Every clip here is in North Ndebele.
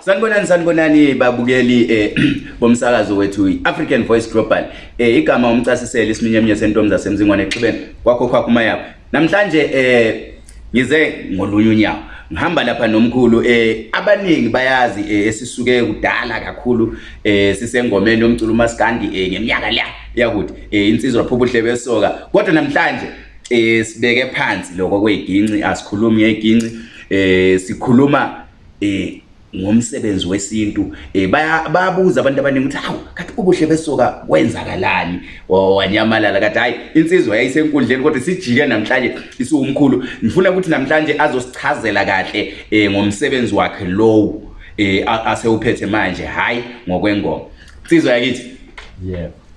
Sanibonani sanibonani babukeli eh bomsakazo wethu iAfrican Voice Global eh igama umcasiseli isiminyeminye sentombi zasemzingwane exibeni kwakho khakho mayapha namhlanje eh ngize ngolunye unyawo ngihamba lapha nomkhulu eh abaningi bayazi eh, esisuke kudala kakhulu eh sisengomeni yomculo uMaskandi eh ngeminyaka la yakuthi eh insizwa phuphuhle besoka kodwa namhlanje eh sibeke phansi lokho kweginci asikhulumi yeginci eh sikhuluma eh ngomsebenzi wesintu eh bayabuza abantu abaningi ukuthi hawu kathi ubuhle besoka kwenzakalani wanyamalala kathi hayi insizwa yayisenkundleni kodwa sijike namhlanje isiwumkhulu ngifuna ukuthi namhlanje azosichazela kahle eh ngomsebenzi wakhe lowo eh asewuphethe manje hayi ngokwengoma insizwa yakithi yebo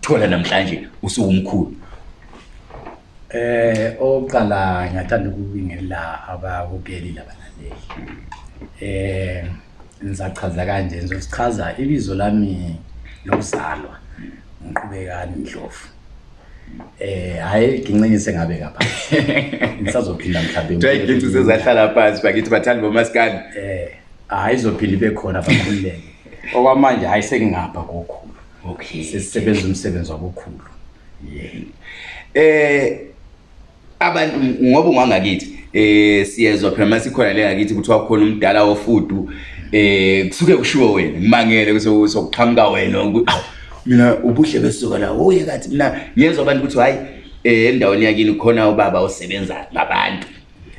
thola namhlanje usuwumkhulu eh oqala ngiyathanda ukubingela ababukeli labalaleli eh ngizachaza kanje ngizosichaza ibizo lami lokuzalwa ngiqhubekani ndlovu eh hayi ngincinise ngabe ngapha ngisazophinda mhlawumbe ngiyayigincise zahlala phansi bakithi bathandi bomaskani eh hayi izophinda ibe khona bakhululeke okwamanje hayi sengingapha kokho okay sesisebenza umsebenzi wabokhulu yini eh abantu ngoba ungangakithi eh siyezwa phela masikhona le ngakithi kuthiwa khona umdala wofudu eh kusuke kushiwo wena ngimangele kusokuqhamuka wena mina ubuhle besuka la oye kathi mina ngiyezwa abantu ukuthi hayi eh endaweni yakini khona ubaba osebenza ngabantu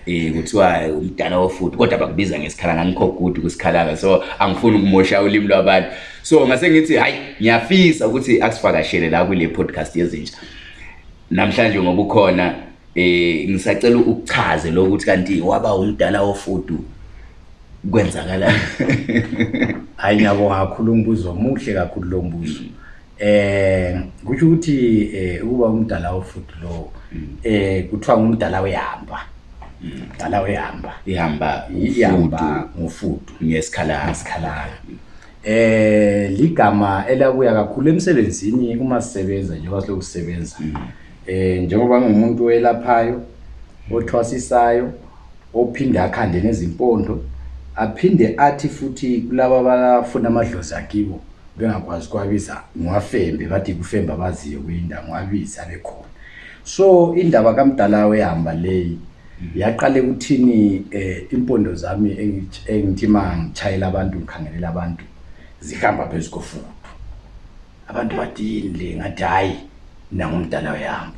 eh kuthiwa umdala wofuthi kodwa bakubiza ngesikhala ngangikho good kusikhalanga so angifuni ukumosha ulimi lwabantu so ngase ngithi hayi ngiyafisa ukuthi akusifakashele la kule podcast yezinja namhlanje ngoba ukhona eh ngisacela ukuchaze lokuthi kanti waba umdala wofudu kwenzakala hayi ngiyabonga kakhulu umbuzo omuhle kakhulu lo mbuzo um kutsho ukuthi um ukuba umdala wofudu lowo um kuthiwa ngumdala wehamba mdala wehamba ihamba ihamba ngofudu ngesikhalaasikhalayo um eh, ligama elabuya kakhulu emsebenzini uma sisebenza njengoba siloku sisebenza um njengoba ngingumuntu oyelaphayo othwasisayo ophinde akhande ngezimpondo aphinde athi futhi kulaba abafuna amadlozi akibo bengakwazi kwabiza ngiwafembe bathi kufembe abaziyo kuyinda ngiwabiza bekhona so indaba kamdala wehamba leyi yaqale kuthini eh, impondo zami engithi ma ngitshayela abantu ngikhangelela abantu zihamba phezu kofudu abantu bathi yini le ngathi hhayi nangumdala wehamba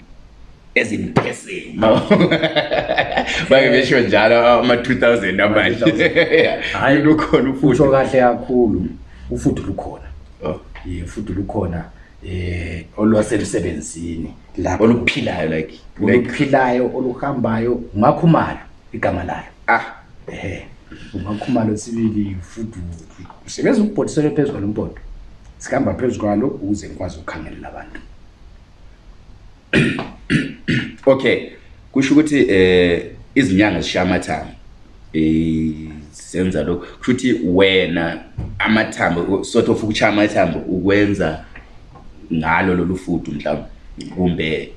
ezimpeseni bake besho njalo ama-2000 amanje hayi lukhona ufuthi kahle kakhulu ufuthi lukhona oh. ye futhi lukhona eh olwasemsebenzini lapho oluphilayo like oluphilayo oluhambayo ungakhumalo igama lalo ah ehe ungakhumalo sibili futhi usebenza ukubhodisela phezulu kwalo mpondo sihamba phezulu kwalo ukuze ngikwazi ukukhangelela abantu okay kusho ukuthi eh izinyanga zishaya amathambo eh senza lokho kusho ukuthi wena amathambo sort of ukuchaya amathambo ukwenza ngalo lolu fudu mhlawumbe kumbe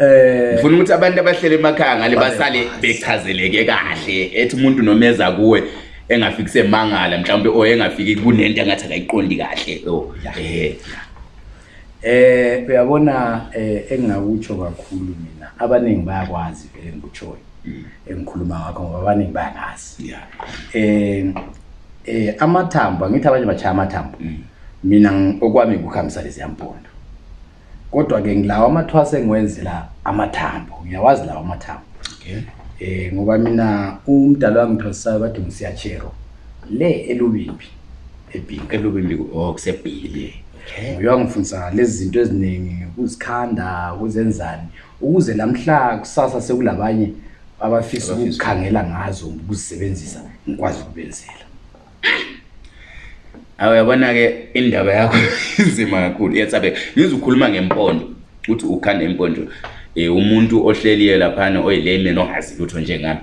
eh ngifuna ukuthi abantu abahlele emakhaya ngale basale bechazeleke kahle ethi umuntu nomeza kuwe engafiki semangala mhlawumbe o engafiki kunento engathi akayiqondi kahle o oh, eh Eh uyabona eh engingakutsho kakhulu mina abaningi bayakwazi vele ngikutshoyo mm. engikhuluma ngakho ngoba abaningi bayangazi yeah. eh eh amathambo angithi abanye bachaya amathambo mm. mina okwami kuhambisa lezi yampondo kodwa ke ngilawa amathwase engiwenzela amathambo ngiyawazi lawa amathambo okay eh ngoba mina umdala wami thwasayo bathi ngisiyachero le elubimbi ebhinki elubimbi oh kusebhili okay. uye wangifundisa lezi zinto eziningi ukuzikhanda ukuzenzani ukuze namhla kusasa sekulabanye abafisa ukukhangela ngazo ukuzisebenzisa ngikwazi ukubenzela awu yabona-ke indaba yakho inzima kakhulu iyatsabeka ngizukhuluma ngempondo uthi ukhanda imponjo eh umuntu ohleliye laphana oyilayman ongazi lutho njengami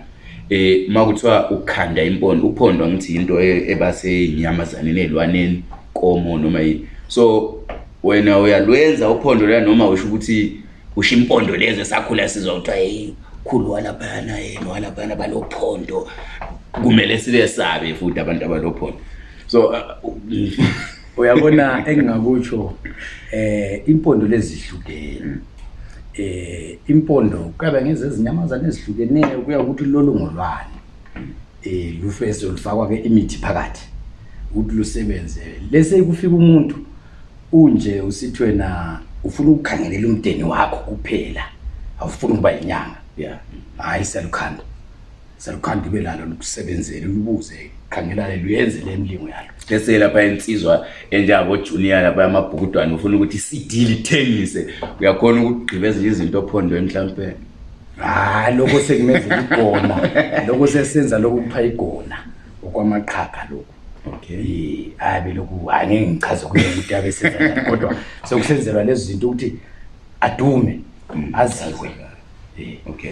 eh makuthiwa ukhanda impondo uphondo ngithi into e-, ebasenyamazaneni ezilwaneni komo noma yini so wena uyalwenza uphondo la noma usho ukuthi usho impondo lezi esakhula sizwa kuthiwa hey khulu walaphana yena walaphana balophondo kumele sibe sabe futhi abantu abalophondo so uh, uyabona engingakutsho eh impondo lezihlukene eh impondo kuyabe ngezezinyamazana ezihlukeneyo kuya ukuthi lolu ngolwani eh lufesi olufakwa ke imithi phakathi ukuthi lusebenze lese kufika umuntu unje usithi wena ufuna ukukhangelela umdeni wakho kuphela awufuni ukuba yinyanga yeah hayi selukhanda Salukhanda ibe lalo lokusebenzela uyibuze khangelane luyenze le mlingo yalo. Sibese lapha insizwa enjengabo junior lapha amabhukudwane ufuna ukuthi iCD lithengise uyakhona ukugqibeza izinto ophondweni mhlawumbe. Hayi lokho sekumenzela igona lokho sesenza lokho kupha igona okwamaqhaga lokho. Okay. Abe lokhu hayi ngeke ngichaze kuye ukuthi abe senza kodwa sekusenzelwa lezi zinto ukuthi adume aziwe. Eh okay.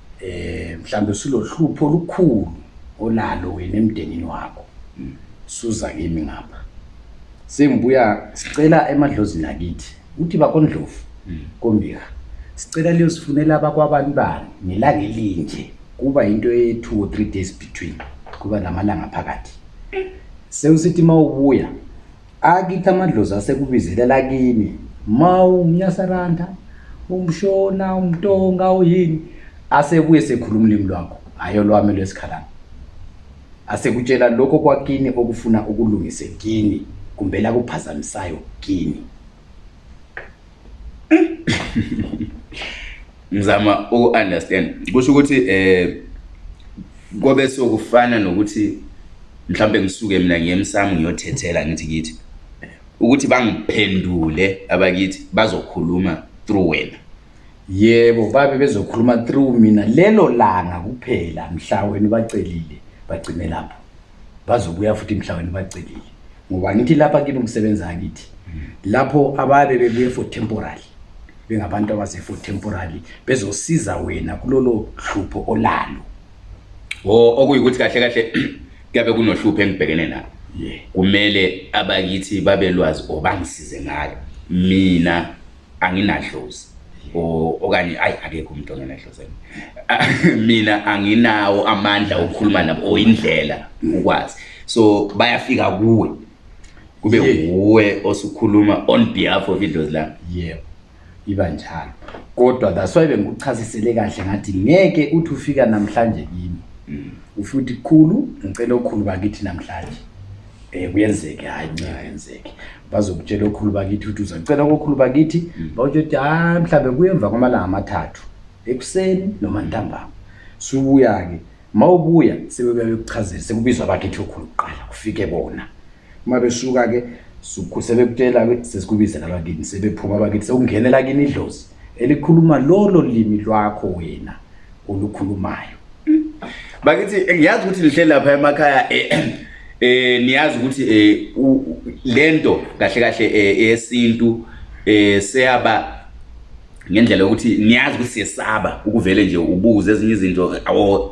eh mhlambe silohlupho olukhulu onalo wena emndenini wakho hmm. suza kimi ngapha sengibuya sicela emadlozini akithi uthi bakondlovu hmm. kombika sicela leyo sifunela abakwabani bani ngelanga elinje kuba into ye-two or three days between kuba namalanga phakathi sewusithi uma ubuya Akithi amadlozi asekubizela lakini ma umnyasaranda umshona umtonga uyini asebuye sekhuluma ulimi lwakho hayi olwami lwesikhalana asekutshela lokho kwakini okufuna ukulungise kini kumbe lakuphazamisayo kini ngizama uku-understand kusho ukuthi um eh, kobe sokufana nokuthi mhlawumbe ngisuke mina ngiyemsamo ngiyothethela ngithi kithi ukuthi bangiphendule abakithi bazokhuluma through wena yebo babe bezokhuluma through mina lelo langa kuphela mhla wena ubacelile bagcine lapho bazobuya futhi mhla wena bacelile ngoba ngithi lapha kimi umsebenzi angithi lapho ababe bebuye for temporary bengabantu abase for temporary bezosiza wena kulolo hlupho olalo o okuyikuthi kahle kahle kuyabe kunohlupho engibhekene nalo kumele abakithi babelwazi obangisize ngalo mina anginadlozi okanye ayi akekho umuntu ongenadlozeni mina anginawo amandla okukhuluma nabo or indlela ukwazi so bayafika kuwe kube nguwe osukhuluma on behalf of idlozi lami yebo iba njalo kodwa that's why bengikuchazisele kahle ngathi ngeke uthi ufika namhlanje kimi mm. ufuthi khulu ngicela okhulu bakithi namhlanje um kuyenzeke hhayi ncayenzeke bazokutshela okhulu bakithi ukuthi uzacela kokhulu bakithi mm. bawutsho ukuthi hayi mhlawumbe kuyemva kwamalanga amathathu ekuseni noma ntambama subuya-ke ma ubuya sebebuya bekuchazela sekubizwa bakithi okhulu kuqala kufike bona uma besuka-ke sebekutshela-ke sesikubizela bakithi sebephuma bakithi sekungenela kini idlozi elikhuluma lolo limi lwakho wena olukhulumayo bakithi ngiyazi ukuthi lihle lapha emakhaya eh, eh niyazi ukuthi eh, lento kahle kahle eh, eyesintu eh seyaba ngendlela yokuthi niyazi ukuthi siyesaba ukuvele nje ubuze ezinye izinto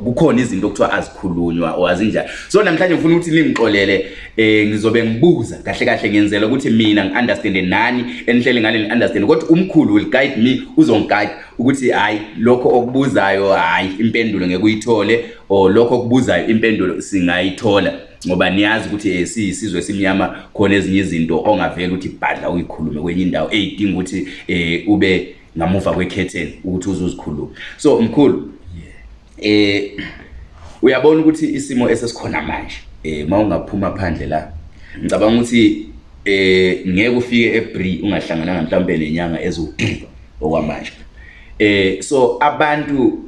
kukhona izinto okuthiwa azikhulunywa or azinjani so namhlanje ngifuna ukuthi ningixolele eh ngizobe ngibuza kahle kahle ngenzela ukuthi mina ngiunderstand nani enihlele ngale ngiunderstand kodwa umkhulu will guide me uzongiguide ukuthi hayi lokho okubuzayo hayi impendulo ngekuyithole or lokho okubuzayo impendulo singayithola ngoba niyazi ukuthi eh, siyisizwe esimnyama khona ezinye izinto ongavela ukuthi bhadla uyikhulume kwenye indawo eyidinga ukuthi eh, ube ngamuva kwekhetheni ukuthi uzuzikhuluma so mkhulu eh uyabona ukuthi isimo esesikhona manje eh mawungaphuma phandle la ngicabanga ukuthi eh ngeke ufike eBree ungahlangananga mhlawumbe nenyanga eziwugqiba okwamanje eh so abantu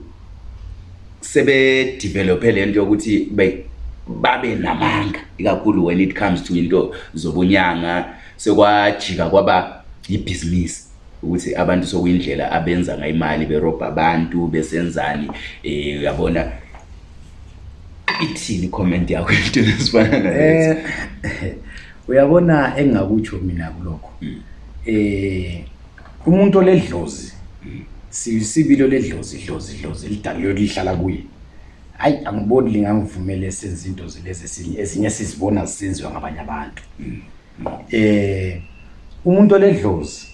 sebe develop lento yokuthi babe namanga ikakhulu when it comes to into zobunyanga sekwajika kwaba yibhizinisi ukuthi abantu sokuyindlela abenza ngayo imali berobha abantu besenzani um uyabona ithini comment yakho into esifana nalezo eh, uyabona engingakutsho mina kulokho um umuntu oledlozi hmm. sibilo ledlozi idlozi idlozi elidalelo lihlala kuye hayi angiboni lingangivumele senze into zilezi ezinye sizibona zisenziwa ngabanye abantu hmm. eh umuntu oledlozi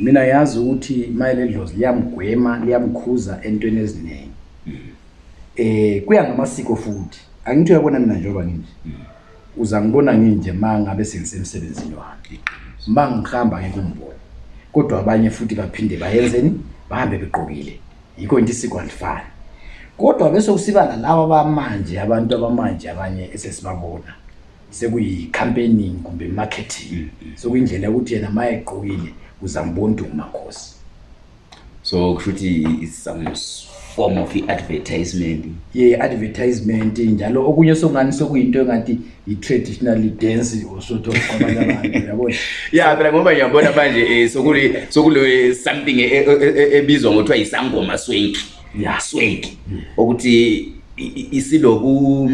mina yazi ukuthi mayeledlozi liyamgwema liyamkhuza entweni eziningi eh kuya ngamasiko futhi angithi uyabona mina njengoba nginje uza ngibona nginje ma ngabe sengisemsebenzini wami ma ngihamba ngikumbona kodwa abanye futhi baphinde bayenzeni bahambe begqokile yikho into isiko alifani kodwa bese usiba nalaba bamanje abantu abamanje abanye esesibabona sekuyi-campaigning kumbe marketing mm, mm. sekuyindlela yokuthi yena ma egqokile uzambona ukuthi ngumakhosi so kusho ukuthi it's some form of i-advertisement ye yeah, advertisement njalo okunye sokungani sokuyinto engathi yi-traditional dance osotoabantu ya phela ngoba ngiyabona manje um sokule something e, e, e, ebizwa ngokuthiwa yisangoma swenki ya swenki mm. ukuthi isiloku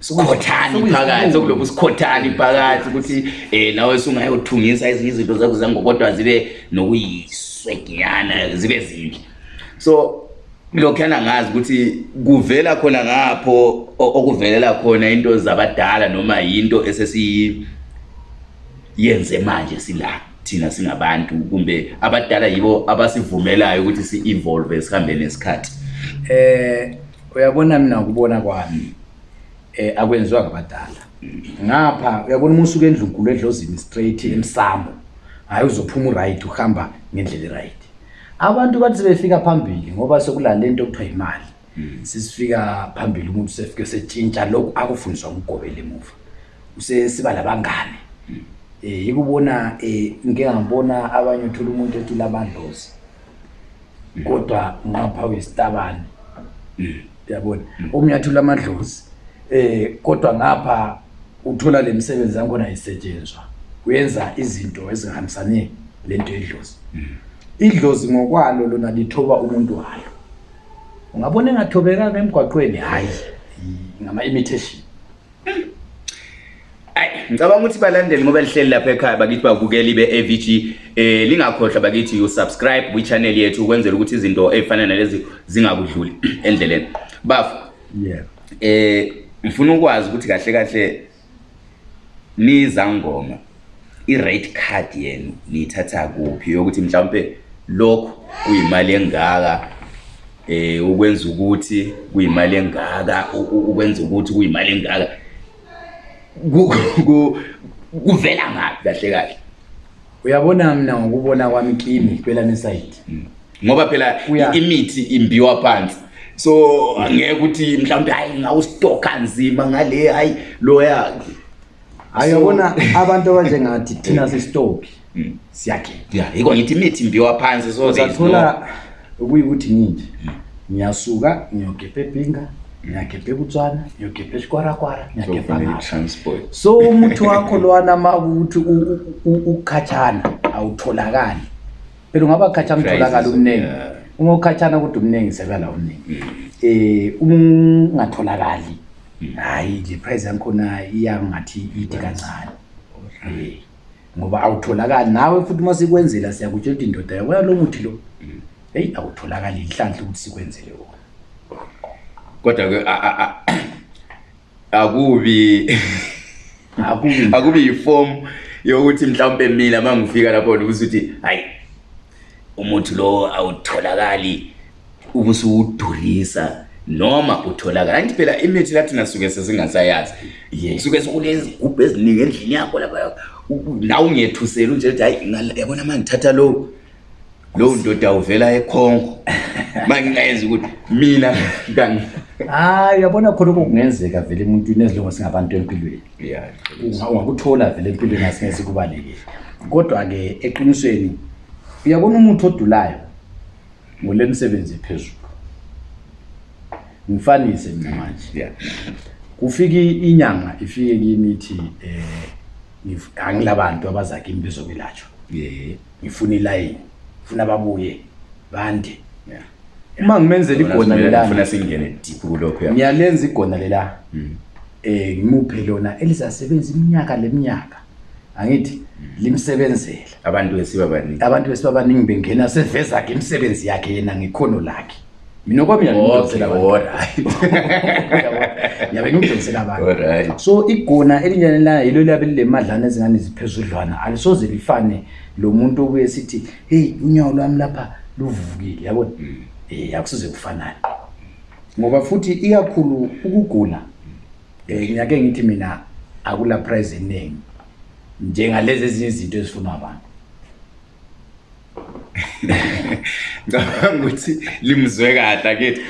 sikhothani phakathi sokuloku sikhothani phakathi ukuthi um nawe sungayothungisa ezinye izinto zakho zango kodwa zibe nokuyisweginyana zibe zinhle so lokhuyana ngazi ukuthi kuvela khona ngapho okuvelela khona into zabadala noma yinto esesiyenze manje sila thina singabantu kumbe abadala yibo abasivumelayo ukuthi si-evolve sihambe nesikhathi um uyabona mina ngokubona kwami eh akwenziwa ngabadala ngapha uyabona uma usuke endlunkulu edlozini straight emsamo hayi uzophuma uright uhamba ngendlela eright abantu bathi sebefika phambili ngoba sekulale nto okuthiwa yimali hmm. sisifika phambili umuntu sefike setshintsha lokhu akufundiswa ngugobela emuva usesiba labangane um hmm. eh, yikubona um eh, ngike ngambona abanye uthula umuntu ethula abandlozi kodwa nqapha wesitabane mm. yabona mm. umnyathula amadlozi eh kodwa ngapha uthola lemisebenzi yakhona isetshenzwa kuyenza izinto ezihambisane lento edlozi mm. idlozi ngokwalo lona lithoba umuntu wayo ungabona engathobekanga emgwaqweni hayi ngama imitation ngicabanga ukuthi balandeli ngoba lihleli lapha ekhaya bakithi bavukela ibe AVG eh lingakhohlwa bakithi you subscribe kwi channel yethu ukwenzela ukuthi izinto ezifana nalezi zingakudluli endleleni baf yeah eh ngifuna ukwazi ukuthi kahle kahle nizangoma i-rate card yenu niyithatha kuphi yokuthi mhlawumpe lokhu kuyimali engaka eh ukwenza ukuthi kuyimali engaka ukwenza ukuthi kuyimali engaka kuvela ngaphi kahle kahle uyabona mina ngokubona kwami kimi phela nesayidi mm. ngoba phela imithi imbiwa phansi so angeke ukuthi mhlawumbe hayi ngawustoka nzima ngale hayi loya ayabona abantu abanjengathi thina hmm. sisitopi hmm. siyakhe ya yiko ngithi imithi mbiwa phansi so zathola ukuyikuthi ngithi ngiyasuka ngiyogebha ebhinga ngiyagebha ekutswana ngiyogebha esikwarakwara ngiyagebha so umuthi wakho lwana ma ukuthi ukhatshana awutholakali phela ungaba khatshana utholakala umningi uma ukhatshana kodwa umningi sebela umningi um ungatholakali hayi le price yangikhona iyangathi ide kancane eh, ngoba awutholakali nawe futhi uma sikwenzela siyakutshela ukuthi indoda yabona lo muthi lo mm. heyi awutholakali inhlanhla ukuthi sikwenzele wona kodwa-ke akubi akubi yifomu yokuthi mhlawumpe mina uma ngifika lapho ndikuthi ukuthi hayi Umuthi lo awutholakali ubusuwudurisa noma utholakala anti phela imithi lathina suke sesingasayazi yes. suke sekulezigubhu eziningi endlini yakho lapha nawe ungethusela unje ukuthi hayi yabona ma ngithatha lowo lowo ndoda uvela ekhongo ma ngingayenza ukuthi mina hayi yabona khona okunye kungenzeka vele emuntwini ezilongo singabantu empilweni ungakuthola vele empilweni asinge sikubalekile kodwa-ke eqinisweni uyabona umuntu odulayo ngole misebenzi ephezulu ngifanise mina manje kufike inyanga ifike kimi ithi um angilabantu abazakimi bezokwelatshwa ngifuna ilayini ngifuna babuye bande yeah. uma ngimenzela igona lelangifuna singene deep kulokho ya ngiyalenza igona lela mm. eh ngimuphe lona elizasebenza iminyaka leminyaka angithi mm. limsebenzela abantu esibabaningi abantu esibabaningi bengena seveza ke imisebenzi yakhe yena ngikhono lakhe mina kwami yabenugiqinisela abantu so igona elinyane layo yilo liyabe lilemadlana ezingane ziphezudlwana alisoze lifane lo muntu obuye sithi heyi unyawo lwami lapha luvukile yabona um hmm. eh, akusize kufanane ngoba futhi ikakhulu ukugula um ngiyake ngithi mina akula prize eningi njengalezi ezinye izinto ezifunwa abantu ngicabanga ukuthi limzwe kahle akithi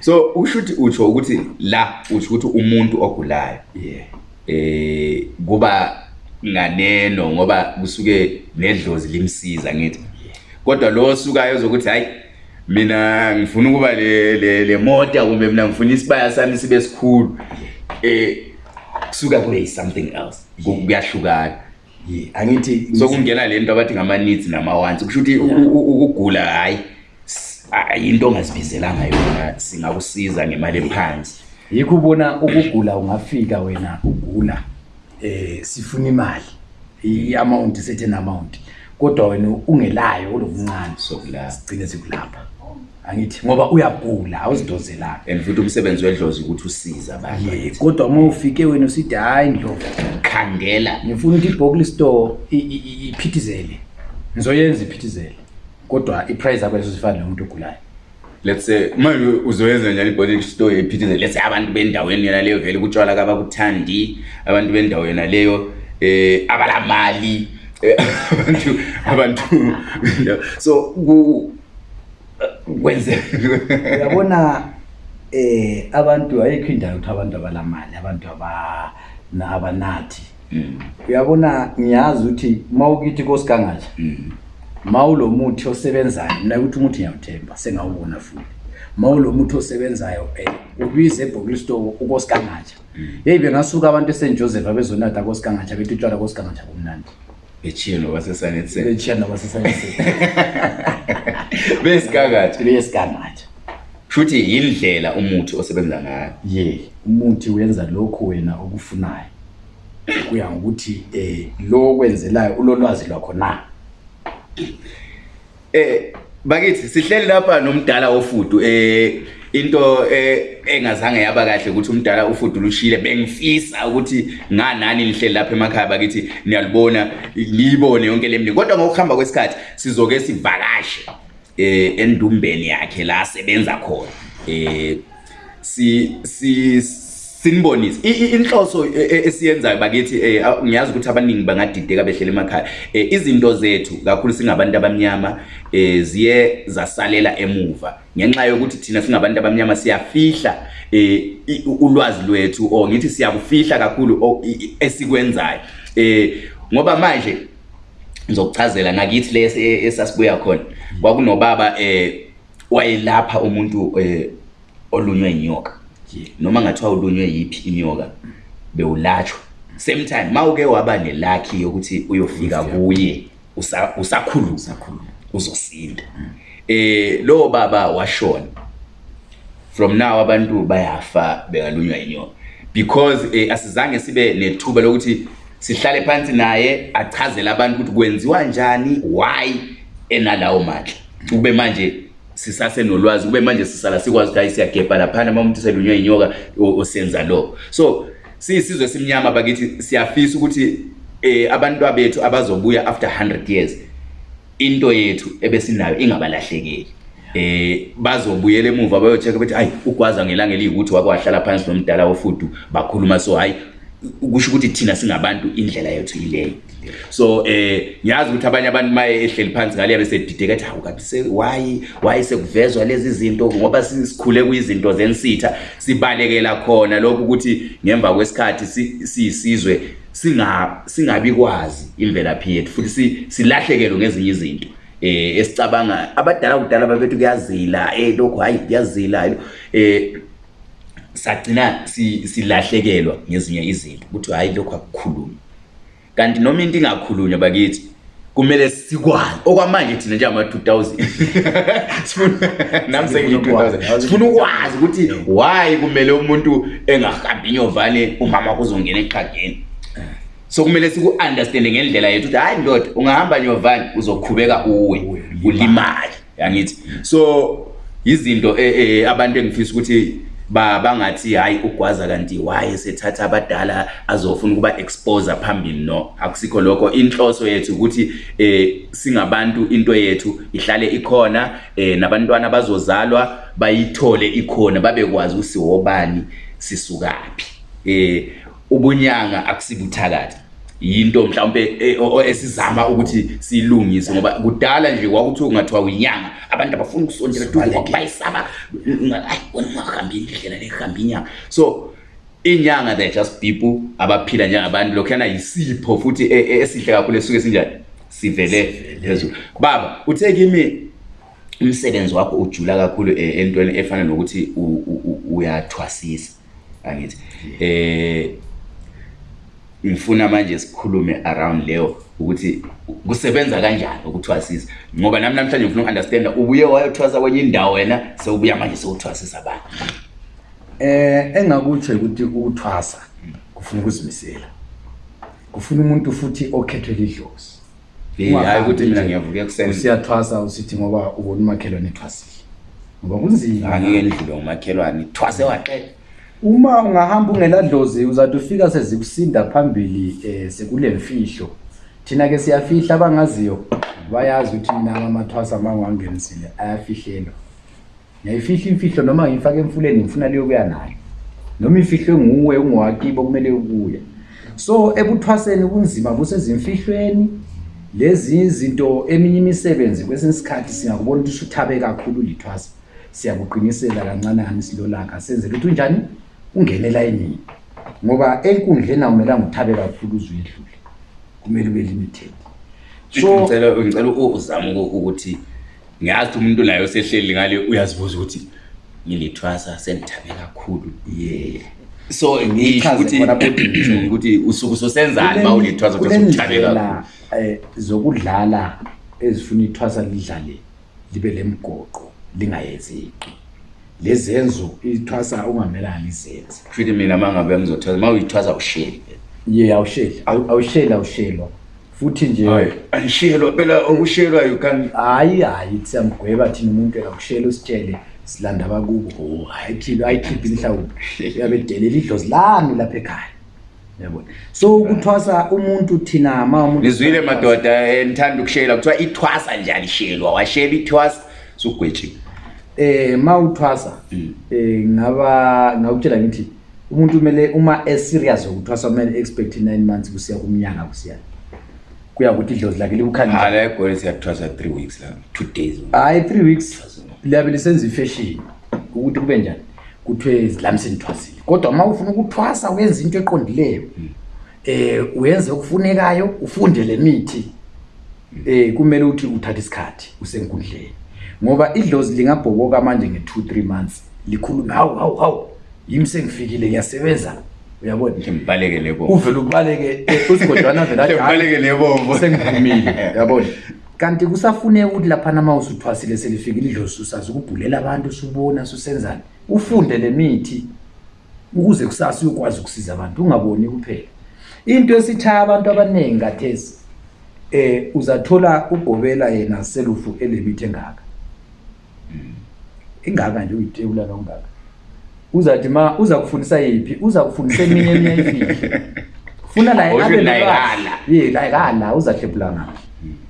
so usho ukuthi utsho ukuthi la utsho ukuthi umuntu ogulayo yeah eh kuba nganeno ngoba kusuke nedlozi limsiza ngithi kodwa lo osukayo ozokuthi hayi mina ngifuna ukuba le le, le mota kumbe mina ngifuna isibaya sami sibe sikhulu eh kusuka kube something else kuyahlukana angithi sokungena le nto abathi ngama-needs nama-wants kusho ukuthi ukugula hhayi yinto ongazibizelanga yona singakusiza ngemali ephansi yikho ubona ukugula ungafika wena ugula um sifuna imali i-amount isethen amount kodwa wena ungelayo olokuncane sokulapha sigcine sikulapha angithi ngoba uyagula awuzidozelanga and futhi umsebenzi wedlozi ukuthi usiza abanye kodwa uma ufike wena usithi hayi ndlovu khandela ngifuna ukuthi ibhokli store iphithizele ngizoyenza iphithizele kodwa iprice yakho leso sifana nomuntu ogulayo let's say manje uzoyenza njani ibhokli store iphithizele let's say abantu bendaweni yona leyo vele kutshwala kabakuthandi abantu bendawo yona leyo eh abalamali eh, abantu abantu so kwenze uyabona eh abantu ayikho indawo ukuthi abantu abalamali abantu abanathi mm. uyabona ngiyazi ukuthi uma ukithi kosikangatsha mm. ma ulo muthi osebenzayo mna ukuthi umuthi ngiyawuthemba sengawubona futhi ma ulo muthi osebenzayo um ubize ebhokilistoko ukosikangatsha mm. yeyi bengasuka abantu esenjoseph abezonatha kosikangatsha bethi utshwala kosikangatsha kumnandi bechiye nobasesanetseni bechiya nobasesanetseni besigangathe besigangathe futhi yindlela umuthi osebenza ngayo ye umuthi wenza lokhu wena okufunayo kuya ngokuthi eh lo okwenzelayo ulolwazi lwakho na Eh bakithi sihleli lapha nomdala ofudu eh into eh, engazange yaba kahle ukuthi umdala ufudu lushile bengifisa ukuthi nganani nihleli lapha emakhaya bakithi niyalibona niyibone yonke lemini kodwa ngokuhamba kwesikhathi sizoke sivakashe eh endumbeni yakhe la sebenza khona eh si si sinibonise inhloso e, e, esiyenzayo bakithi eh, ngiyazi ukuthi abaningi bangadideka behlela emakhaya eh, izinto zethu kakhulu singabantu abamnyama eh, ziye zasalela emuva ngenxa yokuthi thina singabantu abamnyama siyafihla ulwazi lwethu or ngithi siyakufihla kakhulu esikwenzayo ngoba manje ngizokuchazela ngakithi lesi esasibuya khona kwakunobaba eh wayelapha umuntu eh, olunywe inyoka noma ngathiwa ulunywe yiphi inyoka bewulatshwa same time mawuke waba nelakhi yokuthi uyofika kuye usakhuluma usakhuluma uzosinda mm. eh lo baba washona from now abantu bayafa bengalunywa inyoka because eh, asizange sibe nethuba lokuthi sihlale phansi naye achazele abantu ukuthi kwenziwa njani why enalawo mandla ukube manje sisasenolwazi kube manje sisala sikwazi ukuthi hayi siyagebha laphana uma umuntu selunywe yinyoka osenza lokho so siyisizwe esimnyama bakithi siyafisa ukuthi eh abantu abethu abazobuya after 100 years into yethu ebesinayo ingabalahlekeli eh bazobuyela emuva bayocheck ukuthi hayi ugwaza ngelanga eliyikuthi wakwahlala phansi nomdala wofudu bakhuluma so hayi kusho ukuthi thina singabantu indlela yethu yileyo so eh ngiyazi ukuthi abanye abantu maye ehleli phansi ngale yabe sedideka ethi hawu kabi se why why sekuvezwa lezi zinto ngoba sikhule kuyizinto zensitha sibalekela khona lokho ukuthi ngemva kwesikhathi siyisizwe singa singabi kwazi imvelaphi yethu futhi silahlekelwe ngezinye izinto eh esicabanga abadala kudala babethu kuyazila eh lokho hayi kuyazila eh sagcina silahlekelwa ngezinye izinto ukuthi hayi lokho akukhulumi Kanti noma into ingakhulunywa bakithi kumele sikwazi okwamanje thina nje ama 2000 sifuna nami sengi 2000 sifuna ukwazi ukuthi why kumele umuntu engahambi nyovane umama kuzongena eqhageni so kumele siku understand ngendlela yethu ukuthi hayi ndoda ungahamba nyovane uzokhubeka uwe ulimali yangithi so izinto e, e, abantu engifisa ukuthi bangathi hayi ugwaza kanti why sethatha abadala azofuna ukuba expose phambili no akusikho lokho inhloso yethu ukuthi eh singabantu into yethu ihlale ikhona eh nabantwana bazozalwa bayithole ikhona babekwazi usiwobani sisukaphi eh ubunyanga akusibuthakathi yinto mhlawumbe e, esizama ukuthi silungise ngoba kudala nje kwakuthiwa kungathiwa uyinyanga abantu abafuna ukusondela duze bayisaba ayi bona ungahambi indlela lehambi inyanga so inyanga they're just people abaphila njengabantu lokhuyana yisipho futhi e, e, esihle kakhulu esuke sinjani sivele phezulu baba uthe kimi umsebenzi wakho ujula kakhulu entweni efana nokuthi uyathwasisa angithi eh ngifuna manje sikhulume around leyo ukuthi kusebenza kanjani ukuthwasisa ngoba nami namhlanje ngifuna uunderstand ubuye wayothwasa kwenye indawo wena sewubuya manje sewuthwasisa abantu eh engakutsho ukuthi ukuthwasa kufuna ukuzimisela kufuna umuntu futhi okhethwe lidlozi hayi ukuthi mina ngiyavuka ekuseni usiyathwasa usithi ngoba ubona umakhelwane ethwasile ngoba kunzima angike ndlule umakhelwane thwase waqeda uma ungahamba ungeladlozi uzathi ufika sezikusinda phambili um sekule mfihlo thina ke siyafihla abangaziyo bayazi ukuthi mina amathwasa uma ngiwangenisile ayafihlelwa ngiyayifihla imfihlo noma ngiyifake emfuleni ngifuna leyokuya nayo noma ifihlwe nguwe ungowakibo kumele ukuya so ekuthwaseni ubunzima busezimfihlweni lezi izinto eminye imisebenzi kwesinye isikhathi singakubona ukuthi usuthabe kakhulu lithwasa siyakuqinisela kancanani silolaka senzela ukuthi unjani ungenela inini ngoba enkundleni akumelanga uthabe kakhulu uzuyedlule kumele ube limited so ngicela uzame ukuthi ngiyazi ukuthi umuntu naye osehleli ngale uyazibuza ukuthi ngilithwasa sendithabe kakhulu ye so ngisho ukuthi ukuthi usuku sosenzani uma ulithwasa ukuthi usuthabe kakhulu eh, zokudlala ezifuna ithwasa lidlale libe lemgoqo lingayezeki lezenzo ithwasa ungamelanga lizenze futhi mina mangabe ngizothwasa uma uyithwasa ushele ye awusheli awusheli awushelwa futhi nje angishelwa phela ongushiyelwa you can hayi hayi siyamgweba thina umuntu engakushiyela usitshele silanda abakubo oh, hayi thilo ayikhiphi inhlawulo uyabedelela idlozi lami lapha ekhaya yabona so ukuthwasa umuntu thina ma umuntu ngizwile madoda eh, ngithanda ukushiyela kuthiwa ithwasa nje alishiyelwa washiyela ithwasa sugwetshiwe eh ma uthwasa hmm. eh ngaba ngakutshela ngithi umuntu kumele uma eserious ukuthwasa kumele expect 9 months kusiya kumnyaka kusiya kuya ukuthi idlozi lakhe libukhanya hayi la egoli siyakuthwasa 3 weeks la 2 days hayi 3 weeks liyabe lisenza ifashion ukuthi kube njani kuthiwe zilami senithwasile kodwa uma ufuna ukuthwasa uyenza into eqondileyo hmm. eh uyenze okufunekayo ufunde le mithi hmm. eh kumele uthi uthathe isikhathi usenkundleni ngoba idlozi lingabhoboka manje nge 2 3 months likhulume hawu hawu hawu yimi sengifikile ngiyasebenza uyabona ngimbalekele bo uvela ubaleke usigodwana vela ngimbalekele bo sengivumile uyabona kanti kusafuneka ukuthi lapha nama usuthwasile selifikile idlozi usazi ukubhulela abantu usubona susenzani ufunde lemithi ukuze kusasa uyokwazi ukusiza abantu ungaboni kuphela into esithaya abantu abaningi kathesi eh uzathola ugobela yena selufu elemithi engaka ingaka nje uyitebula longaka uzathi ma uza kufundisa yiphi uza kufundisa eminye eminye ifihlo funa naye abe lolwazi ye layikala uza hlephula ngaphi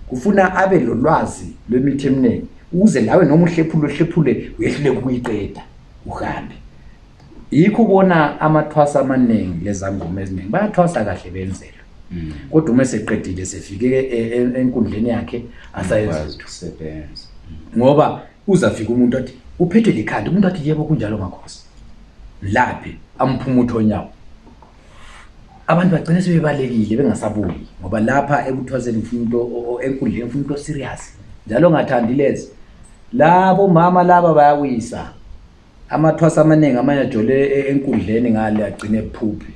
kufuna abe lolwazi lwemithi eminingi ukuze nawe noma uhlephule uhlephule uyehluleka ukuyiqeda uhambe Yikho ubona amathwasa amanengi lezangoma ezinengi bayathwasa kahle benzela mm. kodwa uma eseqedile sefike e, e, enkundleni yakhe asayenzisebenza ngoba uzafika umuntu athi uphethe likhanda umuntu athi yebo kunjalo makhosi laphi amphumuthe onyawo abantu bagcine sebebalekile bengasabuyi ngoba lapha ekuthwaseni ngifuna into enkundleni ngifuna into serious njalo ngathandilezi labo mama laba bayawisa Amathwasa amaningi amanye ajole e-, enkundleni ngale agcine ephuphi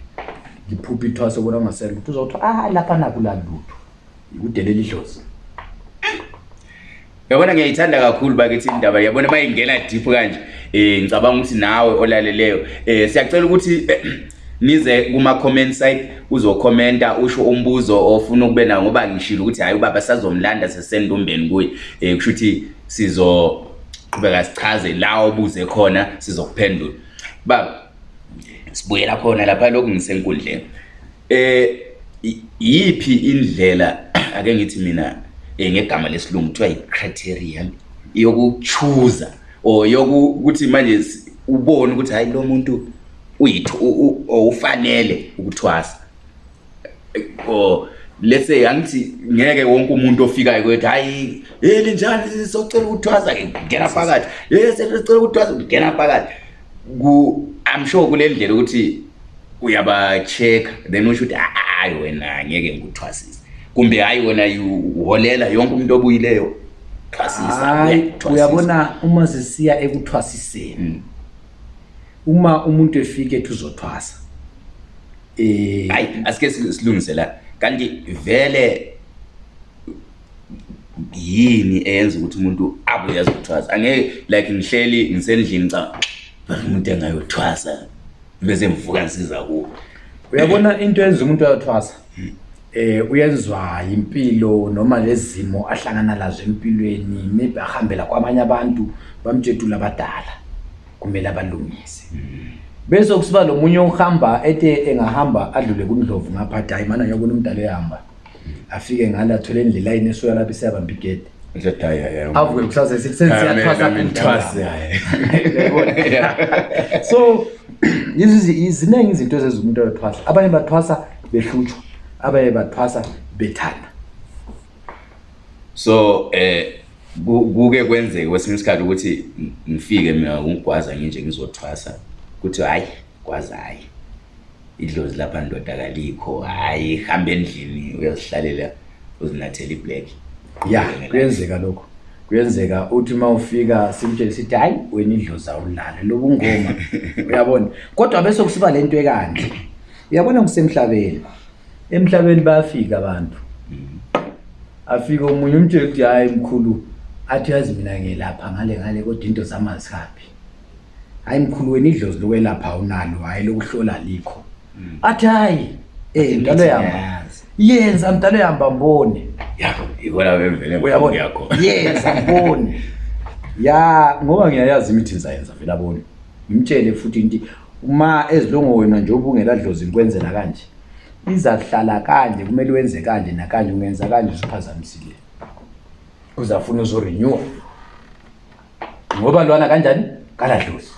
ngiphuphe ithwasa obona ungasele lutho uzothi ah lapha nakula lutho yikudelela idlozi yabona ngiyayithanda kakhulu bakithi indaba yabona bayingena deep kanje eh ngicabanga ukuthi nawe olaleleyo eh siyacela ukuthi eh, nize kuma comment site uzokhomenta usho umbuzo ofuna ukube nawo ngoba ngishilo ukuthi hayi ubaba sazomlanda sesendumbeni kuye eh kusho ukuthi sizoqhubeka sichaze la ubuze khona sizokuphendula baba sibuyela khona lapha lokhu ngisenkundleni eh yiphi indlela ake ngithi mina eh, ngegama lesilungu kuthiwa yi-criterion yokuchuza or yokuthi manje ubone ukuthi hayi lo muntu uyithi ufanele ukuthwasa oh let's say angithi ngeke wonke umuntu ofikayo kwethi hayi hey linjani sisocela ukuthwasa ngena phakathi hey sisocela ukuthwasa ngena phakathi ku i'm sure kulendlela ukuthi uyaba check then usho ukuthi ah, ah, hayi wena ngeke ngikuthwasise kumbe hayi wena uholela yonke umuntu obuyileyo thwasisa uyabona uma sisiya ekuthwasiseni mm. uma umuntu efike ethi uzothwasa eh hayi asike silungise la kanti vele yini eyenza ukuthi umuntu abuye azothwasa angeke like ngihleli ngisendlini cha umuntu engayothwasa bese ngivuka ngisiza kuwo uyabona into yenza umuntu ayothwasa hmm. eh uyenzwa impilo noma lezimo ahlangana lazo empilweni maybe ahambela kwamanye abantu bamjetula abadala kumele abalungise bese kusiba lo munye ohamba ethe engahamba adlule kundlovu ngapha athi hayi mana ngiyabona umdala ehamba afike ngala athole indlela yini esuya lapho isiyabamba igede avuke kusase sensiyathwasa so ziningi izinto ezenza umuntu ayothwasa abanye bathwasa behlutshwa abanye bathwasa bethanda so eh kuke kwenzeke kwesinye isikhathi ukuthi ngifike mina ngigwaza nginje ngizothwasa ukuthi hayi gwaza hayi idlozi lapha ndoda kalikho hayi hamba endlini uyozihlalela uzinathela iblack ya kuyenzeka lokho kuyenzeka uthi uma ufika simtshele sithi hayi wena idlozi awulale lobungoma uyabona kodwa bese kusiba le nto ekanje uyabona kusemhlabeni emhlabeni bayafika abantu mm. afike omunye umtshela ukuthi hayi mkhulu athi yazi mina ngelapha ngale ngale kodwa into zami azihaphi hayi mkhulu wena idlozi lokwelapha unalo hhayi lokuhlola likho mm. athi hayi eh, um mdalo yama yenza mdalo yamba mbone yenza mbone ya ngoba ngiyayazi imithi ngizayenza vele abone ngimtshele futhi into Uma ezilongo wena nje ubungela dlozi likwenzela kanje. Izahlala kanje kumele wenze kanje nakanje ungenza kanje usiphazamisile. Uzafuna uzo renew. Ngoba lwana kanjani? Kala dlozi.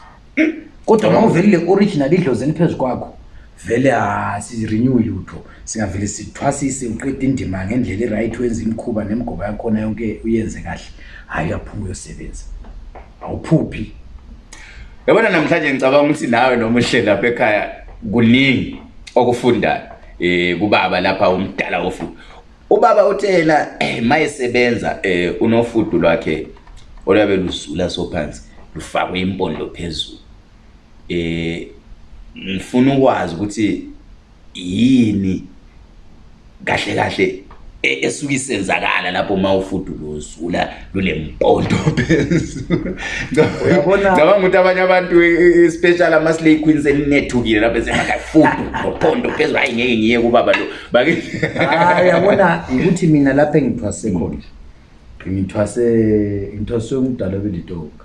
Kodwa uma uvelile original idlozi eliphezulu kwakho vele asirenew lutho singavele sithwasise uqeda indima ngendlela i-right wenza imikhuba nemgoba yakhona yonke uyenze kahle hhayi uyaphuma uyosebenza awuphuphi yabona namhlanje ngicabanga ukuthi nawe noma uhleli lapha ekhaya kuningi okufundayo um kubaba lapha umdala wofudu ubaba uthe yena eh, ma esebenza um unofudu lwakhe oluyabe luzula sophansi lufakwe impondo phezulu um ngifuna ukwazi ukuthi yini kahle kahle e- esuke isenzakala lapho uma ufudu luzula lulempondo phezulu Uyabona? ngicabanga ukuthi abanye abantu e- e- especially ama-slay queens elinethukile lapho esemaka fudu nopondo phezulu hayi ngeke ngiye kubaba lo Bake- hayi yabona ukuthi mina lapha engithwase khona ngithwase ngithwase umdala obelitoka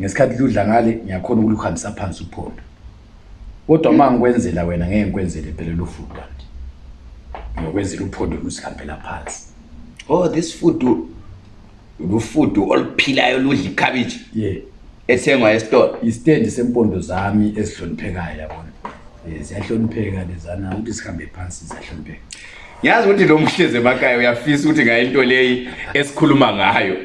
ngesikhathi ludla ngale ngiyakhona ukuluhambisa phansi uphondo kodwa uma ngikwenzela wena ngeke ngikwenzele phela lo food kanti ngiyokwenzela uphondo lusihambela phansi oh this food lufudu oluphilayo ludla ikhabitshi ye yeah. ethengwa esitolo istendi sempondo zami ezihloniphekayo yabona eh, ziyahlonipheka lezana ukuthi sihambe phansi ziyahlonipheka yazi ukuthi lo mhlezi emakhaya uyafisa ukuthi ngayo into leyi esikhuluma ngayo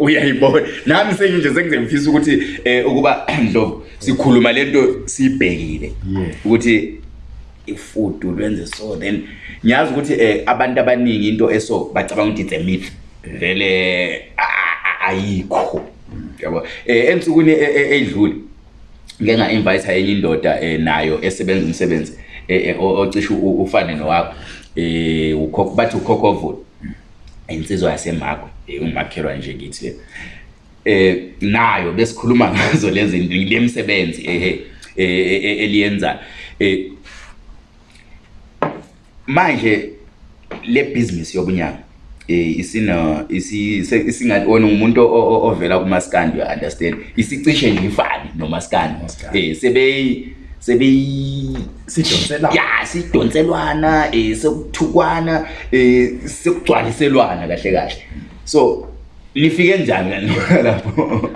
uyayibona nami senginje sengize ngifisa ukuthi um ukuba ndlovu sikhuluma le nto siyibhekile ukuthi ifudu lwenze so then ngiyazi ukuthi um abantu abaningi into eso bacabanga ukuthi it's a myth vele ayikho yabo um ensukwini e, e, edlule ngeke nga-invayitha enye indoda um nayo esebenza umsebenzi eh, ocishe ufane nowakho um bathi ukhokhovula insizwa yasemakwe umakhelwa nje kithi le eh nayo besikhuluma ngazo lezi le misebenzi ehe e, e, e, eliyenza eh manje le business yobunyanga eh, isina isingathi ona umuntu ovela kumaskandi you understand isicishe nje ifani nomaskandi eh sebe sebe sidonselana ya sidonselwana eh sekuthukwana eh sekugcwaliselwana kahle kahle so lifike njani lapho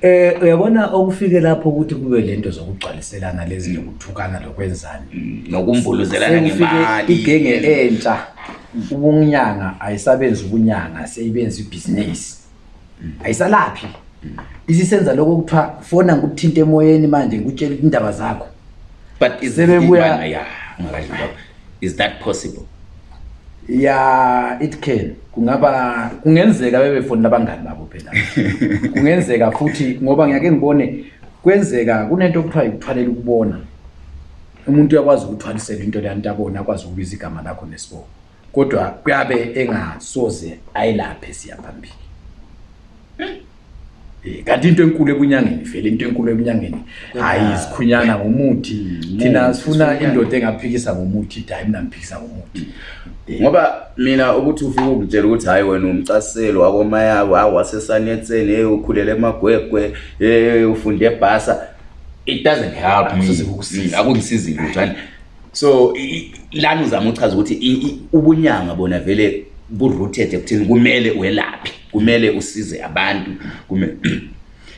Eh uyabona okufike lapho ukuthi kube lento zokugcwaliselana lezi lokuthukana lokwenzani mm, nokumbuluzelana ngemali igenge entsha ubunyanga ayisabenzi ubunyanga seyibenza ibhizinisi mm. ayisalaphi mm. isisenza lokho kuthiwa fona ngikuthinte emoyeni manje ngikutshela indaba zakho but is sebebuya yeah ngakadlula is that possible ya it can kungaba kungenzeka bebefonela abangani babo phela kungenzeka futhi ngoba ngiyake ngibone kwenzeka kunento okuthiwa yikuthwalela ukubona umuntu uyakwazi ukuthwalisela into leyanto abona akwazi ukubiza igama lakho nesibongo kodwa kuyabe engasoze ayilaphe siya phambili eh, kanti into enkulu ebunyangeni vele into enkulu ebunyangeni hayi sikhunyana ngomuthi thina sifuna indoda engaphikisa ngomuthi da mina ngiphikisa ngomuthi eh. ngoba mina ukuthi ufike ukutshela ukuthi hhayi wena umcaselo wakomayako hawu wasesanetseni ey ukhulele emagwegwe ey ufunde ebhasa it doesn't help akungisizile lutho so lani uzama uchaza ukuthi ubunyanga bona vele bu-rooted ekuthini kumele welaphi kumele usize abantu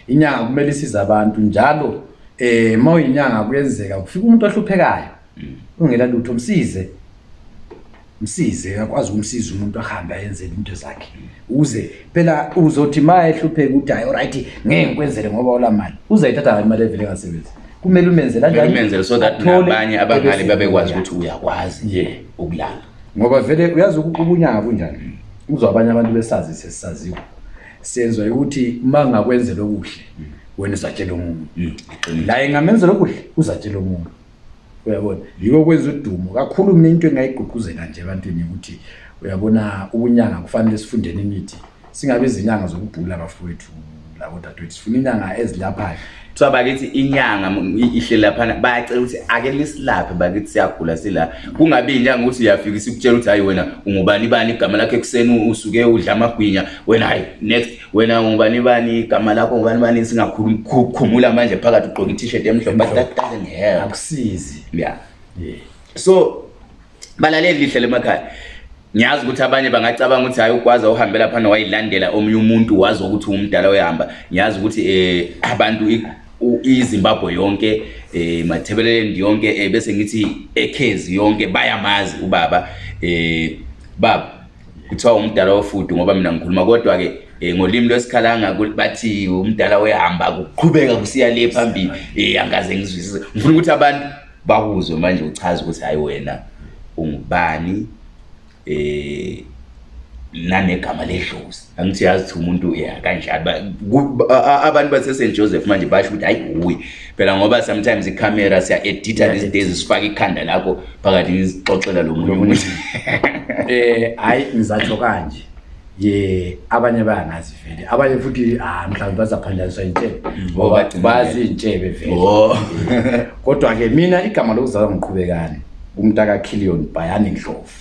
inyanga kumele isize abantu njalo um eh, ma uyinyanga kuyenzeka kufika umuntu ohluphekayo mm. ungela lutho msize Msize, uyakwazi ukumsiza umuntu ahambe ayenzele into zakhe. Uze phela uzothi maye ehlupheka ukuthi hayi alright ngeke ngikwenzele ngoba ola mali. Uzayithatha ngani imali evele ngasebenzi? Kumele umenzele kanjani? Umenzele so that nabanye abangale babekwazi ukuthi uyakwazi yeah ukulala. Ngoba vele uyazi ukubunyanga kunjani? Uzwa abanye abantu besazi sesisaziwa. Senzwa ukuthi mangakwenze lokuhle wena uzatshela umuntu. Mm, la ingamenzela okuhle uzatshela umuntu. uyabona yiko okwenza udumo kakhulu mina into engayigqugquzela nje ebantwini ukuthi uyabona ubunyanga kufanele sifundeni imithi singabe izinyanga zokubhula bafowethu labodadewethu sifuna inyanga ezilaphayo kuthiwa bakithi inyanga ihle laphana bayacela ukuthi ake lisilaphe bakithi siyagula sila kungabi inyanga ukuthi uyafika sikutshela ukuthi hayi wena ungubani bani igama lakho ekuseni usuke udla amagwinya wena hayi next wena ngubani bani igama lakho ngubani bani singakhumula manje phakathi ugqoke i-t-shirt emhlophe but that doesn't help akusizi yeah. yeah so balaleli lihle lemakhaya ngiyazi ukuthi abanye bangacabanga ukuthi hayi ukwazi uhambe lapha nowayilandela omunye umuntu wazi ukuthi umdala uyahamba ngiyazi ukuthi eh abantu iZimbabwe yonke eh Matabeleland yonke eh, bese ngithi eKhezi yonke bayamazi ubaba eh baba kuthiwa umdala wofudu ngoba mina ngikhuluma kodwa ke eh, ngolimi lwesikhalanga bathi umdala wehamba kuqhubeka kusiya le phambili eh angaze ngizwisise ngifuna ukuthi abantu bakuzwe manje uchaza ukuthi hayi wena ungubani eh nanegama ledlozi angithi yazi ukuthi umuntu ya kanjani abantu baseSt Joseph manje basho ukuthi hayi uyi phela ngoba sometimes icamera siya edita these days sifaka ikhanda lakho phakathi ngizixoxela lo muntu umuntu eh hayi ngizatsho kanje ye abanye bayangazi vele abanye futhi ah mhlawumbe bazaphandaniswa intshebe mm. ngoba bazi intshebe vele oh. kodwa ke mina igama lokuzalwa ngiqhubekani umntaka Killion Bayani Ndlovu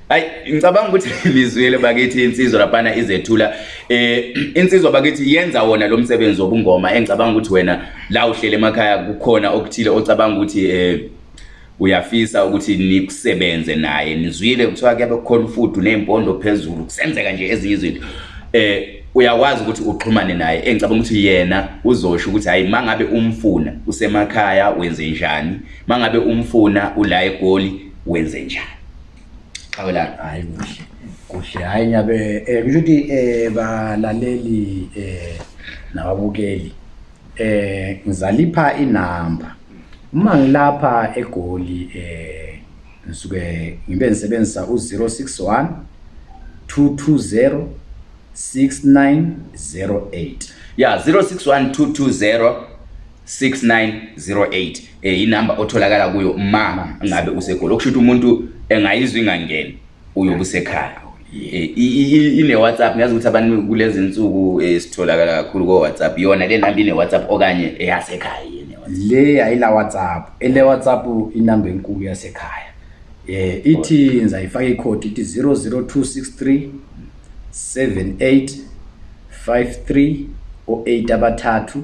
Hayi ngicabanga ukuthi lizwile bakithi insizwa laphana izethula eh insizwa bakithi yenza wona lo msebenzi wobungoma engicabanga ukuthi wena la uhlele emakhaya kukhona okuthile ocabanga ukuthi eh uyafisa ukuthi nikusebenze naye nizwile kuthiwa kuyabe kukhona ufudu nezimpondo phezulu kusenzeka nje ezinye izinto eh uyakwazi ukuthi uxhumane naye engicabanga ukuthi yena uzosho ukuthi hayi mangabe umfuna usemakhaya wenze njani mangabe umfuna ula egoli wenze njani xawelani hayi kuhle kuhle hayi nyabe um kusho ukuthi um balaleli um nababukeli um ngizalipha inamba uma ngilapha egoli um ngisuke ngibe ngisebenzisa u-zero six one two two zero six nine zero eight ya zero six one two two zero 6908 eh inamba otholakala kuyo ma ngabe usegolo okusho ukuthi umuntu engayizwa ingangeni uyobe usekhaya eh, ine WhatsApp ngiyazi ukuthi abantu kulezi insuku eh, sitholakala kakhulu ko WhatsApp yona le namba ine WhatsApp okanye eyasekhaya yene le ayila WhatsApp ele WhatsApp inamba enkulu yasekhaya eh ithi ngizayifaka icode ithi 00263 78 53 o8 abathathu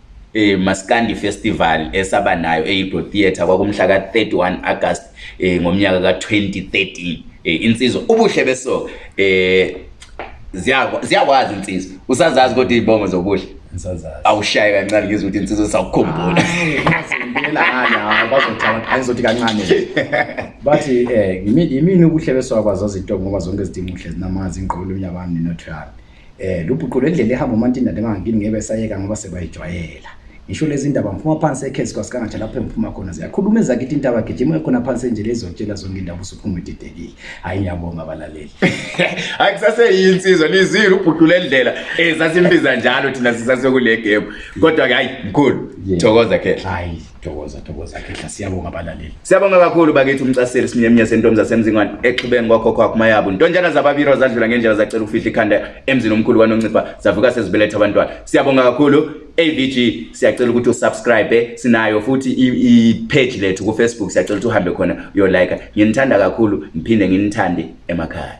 e Maskandi Festival esaba nayo eYigo Theatre kwakumhla ka 31 August e, ngomnyaka ka 2013 e, insizwa ubuhle beso e, ziyakwazi insizwa usazazi kodwa izibongo zobuhle awushaye kancane ngizwa ukuthi insizwa sawukhumbula bazothi kancane bathi um yimini ubuhle beso akwazazi intombi ngoba zonke izidingo uhle zinamazi ingqolo umnyabami nenotho yami Eh lubhuqu lendlela ehamba umanti nade mangangini ngeke besayeka ngoba sebayijwayela. Ngisho lezi ndaba ngiphuma phansi ekhesi kwasikangatsha lapho engiphuma khona ziyakhuluma ezakithi intaba gijima ekhona phansi enjele ezotshela zonke indaba usuphuma ididekile hhayi ngiyabonga abalaleli hhayi kusaseyiyi insizwa lizile ubhudula endlela um eh, sasimbiza njalo thina sisasekule gemu kodwa-ke hhayi mkhulu thokoza khehla thokoza thokoza khehla siyabonga abalaleli siyabonga kakhulu bakithi umcaseli sinyemnye sentombi zasemzingwane exhubeni kwakhokho wakhuma yabo ntontshana zababiro zadlula ngendlela zacela ukufihla ikhanda emzini omkhulu kwanoncipha zavuka sezibeletha abantwana siyabonga kakhulu avg siyacela ukuthi usubscribe sinayo futhi ipage lethu kufacebook siyacela ukuthi uhambe khona uyolike nginithanda kakhulu ngiphinde nginithande emakhaya